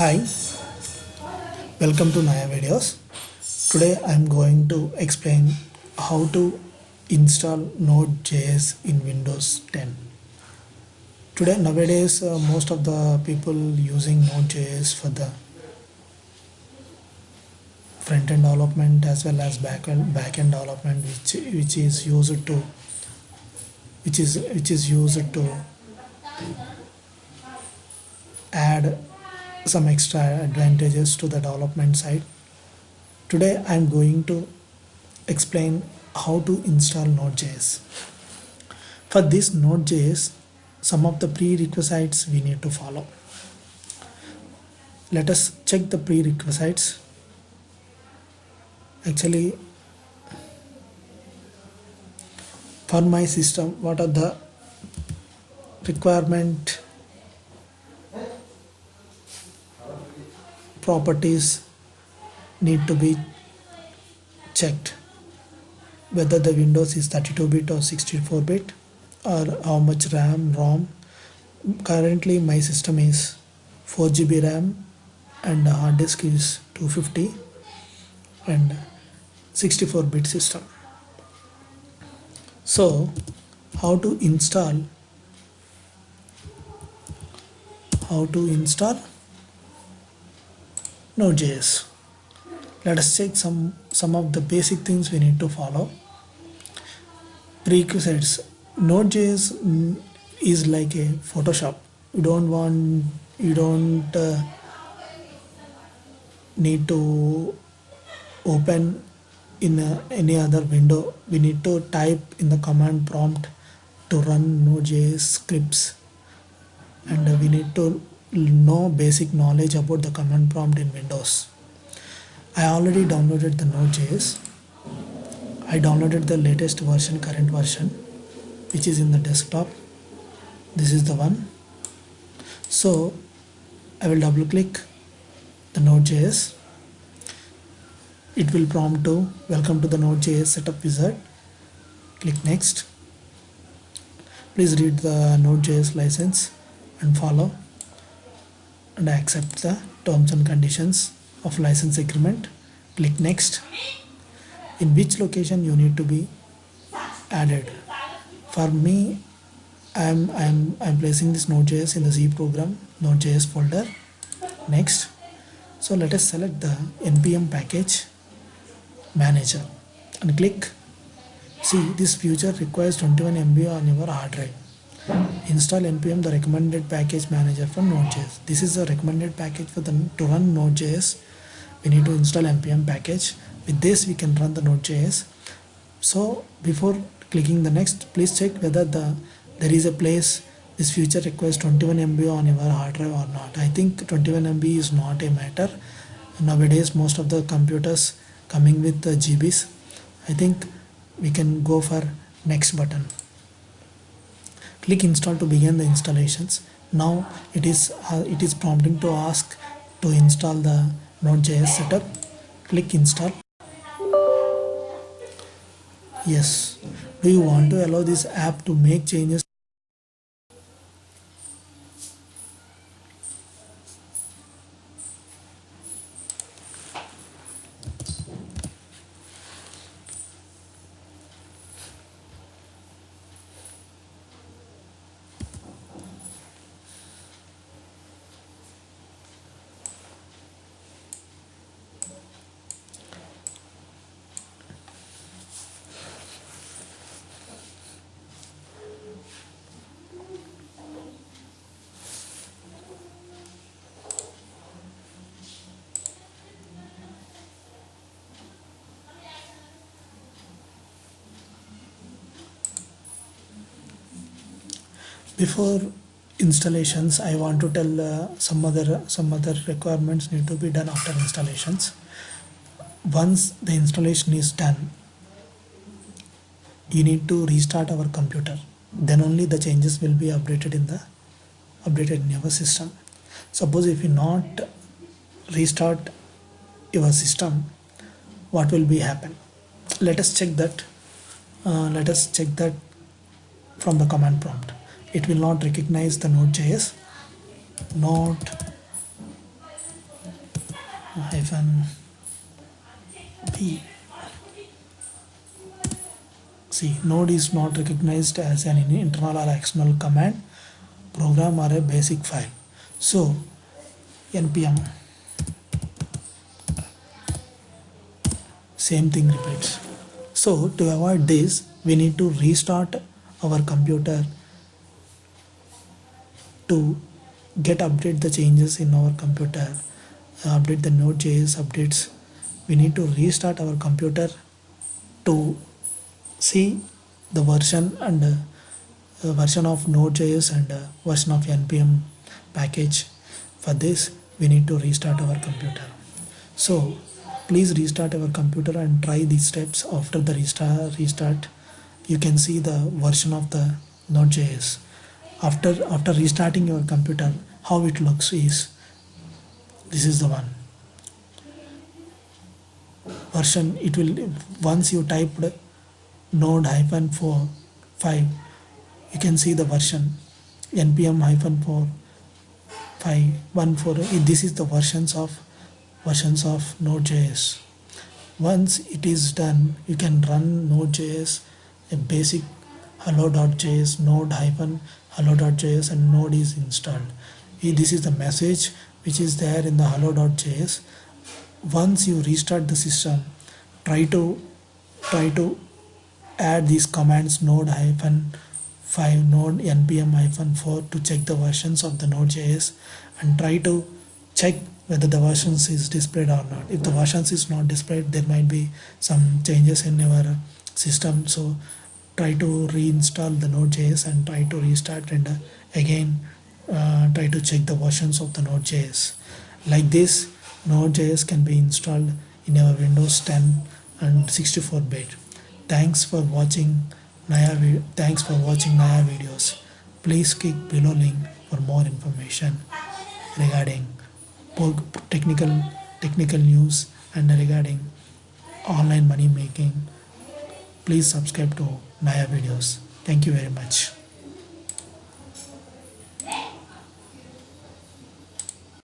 Hi, welcome to Naya videos. Today I am going to explain how to install Node.js in Windows 10. Today nowadays uh, most of the people using Node.js for the front-end development as well as back-end back-end development which which is used to which is which is used to add some extra advantages to the development side. Today I am going to explain how to install Node.js. For this Node.js, some of the prerequisites we need to follow. Let us check the prerequisites. Actually, for my system, what are the requirement properties need to be checked. Whether the windows is 32 bit or 64 bit or how much ram rom. Currently my system is 4 gb ram and the hard disk is 250 and 64 bit system. So how to install? How to install Node.js. Let us check some some of the basic things we need to follow. Prerequisites. Node.js is like a Photoshop. You don't want you don't uh, need to open in a, any other window. We need to type in the command prompt to run Node.js scripts and we need to know basic knowledge about the command prompt in Windows. I already downloaded the Node.js. I downloaded the latest version, current version, which is in the desktop. This is the one. So I will double click the Node.js. It will prompt to welcome to the Node.js setup wizard. Click next. Please read the Node.js license and follow and I accept the terms and conditions of license agreement. Click next. In which location you need to be added. For me I'm I'm I'm placing this node.js in the Z program node.js folder. Next. So let us select the npm package manager and click see this feature requires 21 MB on your hard drive install npm the recommended package manager for node.js this is the recommended package for the to run node.js we need to install npm package. With this we can run the node.js so before clicking the next please check whether the there is a place this feature requires 21 MB on your hard drive or not. I think 21 MB is not a matter. Nowadays most of the computers coming with the GBs I think we can go for next button click install to begin the installations. Now it is uh, it is prompting to ask to install the node.js setup. Click install. Yes. Do you want to allow this app to make changes before installations I want to tell uh, some other some other requirements need to be done after installations. Once the installation is done you need to restart our computer. Then only the changes will be updated in the updated in your system. Suppose if you not restart your system what will be happen? Let us check that uh, let us check that from the command prompt it will not recognize the node.js not hyphen b see node is not recognized as an internal or external command. Program or a batch file. So npm same thing repeats. So to avoid this we need to restart our computer to get update the changes in our computer uh, update the node.js updates. We need to restart our computer to see the version and uh, version of node.js and uh, version of npm package. For this we need to restart our computer. So please restart our computer and try these steps after the restart restart. You can see the version of the node.js after after restarting your computer how it looks is this is the one. Version it will once you typed node hyphen 4 5 you can see the version npm hyphen 4 5 1 4 this is the versions of versions of node.js once it is done you can run node.js a basic hello.js node hyphen hello.js and node is installed. This is the message which is there in the hello.js once you restart the system try to try to add these commands node hyphen 5 node npm hyphen 4 to check the versions of the node.js and try to check whether the versions is displayed or not. If the versions is not displayed there might be some changes in your system. So try to reinstall the node.js and try to restart and uh, again uh, try to check the versions of the node.js like this node.js can be installed in our windows 10 and 64 bit Thanks for watching Naya thanks for watching Naya videos. Please click below link for more information regarding technical technical news and regarding online money making. Please subscribe to Naya videos. Thank you very much.